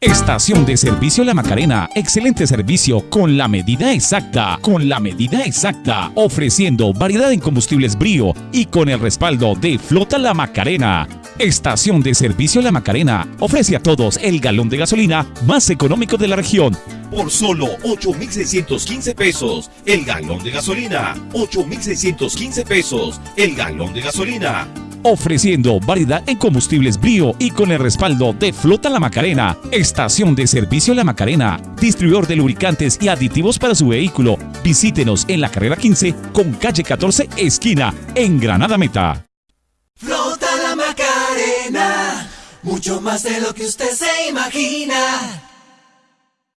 Estación de Servicio La Macarena. Excelente servicio con la medida exacta. Con la medida exacta. Ofreciendo variedad en combustibles brío y con el respaldo de Flota La Macarena. Estación de Servicio La Macarena ofrece a todos el galón de gasolina más económico de la región. Por solo 8,615 pesos el galón de gasolina. 8,615 pesos el galón de gasolina ofreciendo variedad en combustibles brío y con el respaldo de Flota La Macarena, Estación de Servicio La Macarena, distribuidor de lubricantes y aditivos para su vehículo. Visítenos en la carrera 15 con calle 14 esquina en Granada Meta. Flota La Macarena, mucho más de lo que usted se imagina.